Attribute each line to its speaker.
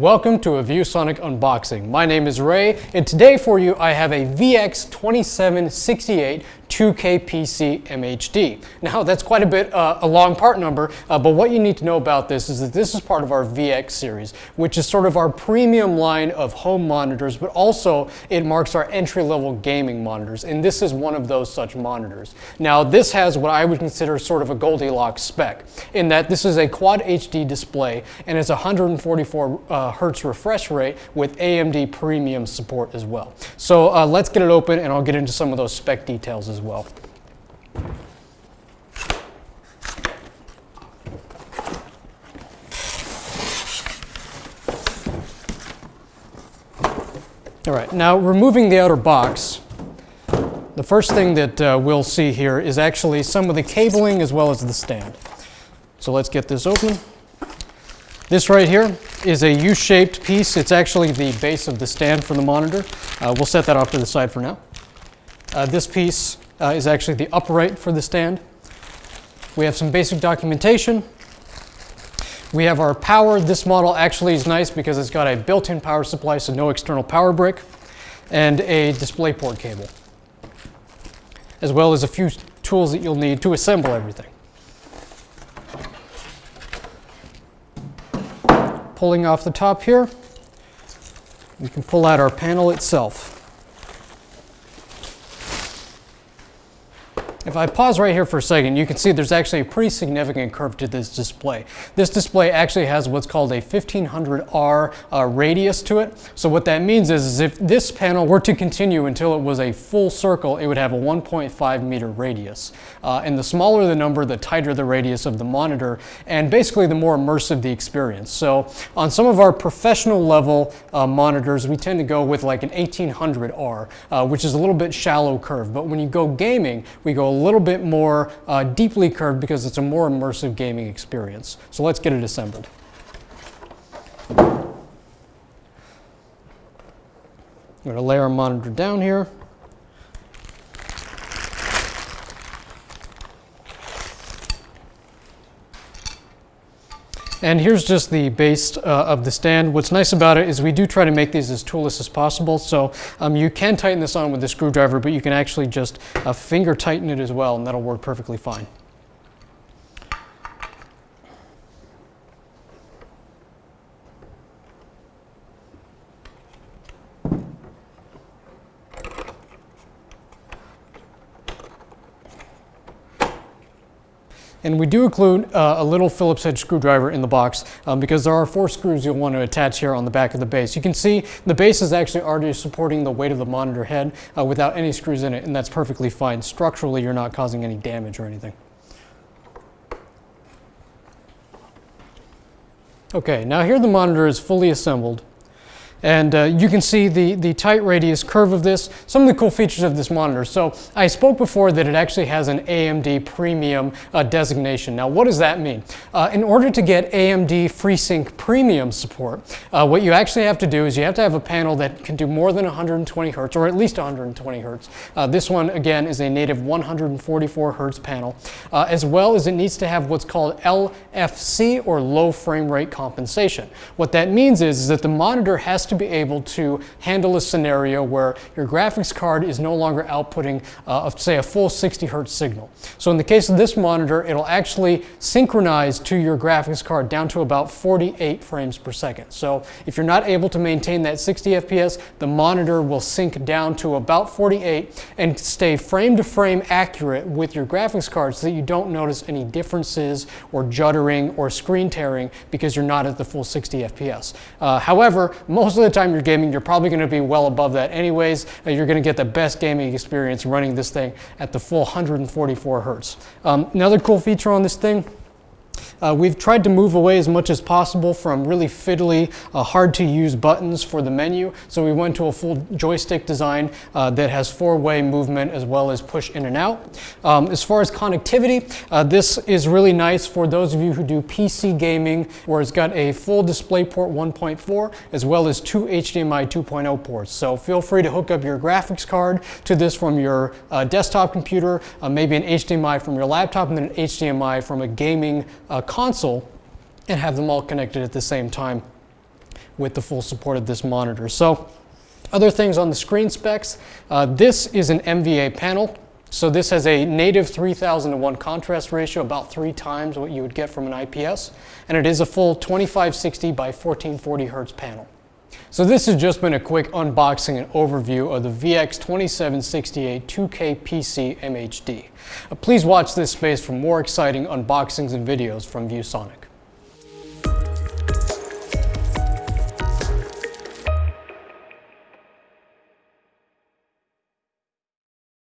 Speaker 1: Welcome to a ViewSonic unboxing. My name is Ray, and today for you I have a VX2768 2K PC MHD. Now that's quite a bit, uh, a long part number, uh, but what you need to know about this is that this is part of our VX series, which is sort of our premium line of home monitors, but also it marks our entry-level gaming monitors, and this is one of those such monitors. Now this has what I would consider sort of a Goldilocks spec, in that this is a Quad HD display and it's 144 uh, hertz refresh rate with AMD premium support as well. So uh, let's get it open and I'll get into some of those spec details as well. All right, now removing the outer box, the first thing that uh, we'll see here is actually some of the cabling as well as the stand. So let's get this open. This right here is a U-shaped piece. It's actually the base of the stand for the monitor. Uh, we'll set that off to the side for now. Uh, this piece uh, is actually the upright for the stand. We have some basic documentation. We have our power. This model actually is nice because it's got a built-in power supply, so no external power brick, and a DisplayPort cable, as well as a few tools that you'll need to assemble everything. Pulling off the top here, we can pull out our panel itself. If I pause right here for a second, you can see there's actually a pretty significant curve to this display. This display actually has what's called a 1500R uh, radius to it. So what that means is, is if this panel were to continue until it was a full circle, it would have a 1.5 meter radius. Uh, and the smaller the number, the tighter the radius of the monitor, and basically the more immersive the experience. So on some of our professional level uh, monitors, we tend to go with like an 1800R, uh, which is a little bit shallow curve. But when you go gaming, we go a little bit more uh, deeply curved because it's a more immersive gaming experience. So let's get it assembled. I'm going to lay our monitor down here. And here's just the base uh, of the stand. What's nice about it is we do try to make these as toolless as possible. So um, you can tighten this on with a screwdriver, but you can actually just uh, finger tighten it as well, and that'll work perfectly fine. And we do include uh, a little Phillips head screwdriver in the box um, because there are four screws you'll want to attach here on the back of the base. You can see the base is actually already supporting the weight of the monitor head uh, without any screws in it, and that's perfectly fine. Structurally, you're not causing any damage or anything. Okay, now here the monitor is fully assembled. And uh, you can see the, the tight radius curve of this, some of the cool features of this monitor. So I spoke before that it actually has an AMD premium uh, designation. Now what does that mean? Uh, in order to get AMD FreeSync premium support, uh, what you actually have to do is you have to have a panel that can do more than 120 hertz, or at least 120 hertz. Uh, this one, again, is a native 144 hertz panel, uh, as well as it needs to have what's called LFC, or low frame rate compensation. What that means is, is that the monitor has to be able to handle a scenario where your graphics card is no longer outputting, uh, say, a full 60 hertz signal. So in the case of this monitor, it'll actually synchronize to your graphics card down to about 48 frames per second. So if you're not able to maintain that 60 FPS, the monitor will sync down to about 48 and stay frame to frame accurate with your graphics card so that you don't notice any differences or juddering or screen tearing because you're not at the full 60 FPS. Uh, however, most of the time you're gaming, you're probably going to be well above that anyways. Uh, you're going to get the best gaming experience running this thing at the full 144 hertz. Um, another cool feature on this thing uh, we've tried to move away as much as possible from really fiddly, uh, hard to use buttons for the menu. So we went to a full joystick design uh, that has four-way movement as well as push in and out. Um, as far as connectivity, uh, this is really nice for those of you who do PC gaming where it's got a full DisplayPort 1.4 as well as two HDMI 2.0 ports. So feel free to hook up your graphics card to this from your uh, desktop computer, uh, maybe an HDMI from your laptop and then an HDMI from a gaming uh, console and have them all connected at the same time. with the full support of this monitor. So other things on the screen specs, uh, this is an MVA panel. So this has a native 3000 to 1 contrast ratio, about three times what you would get from an IPS, and it is a full 2560 by 1440 hertz panel. So this has just been a quick unboxing and overview of the VX2768 2K PC MHD. Please watch this space for more exciting unboxings and videos from ViewSonic.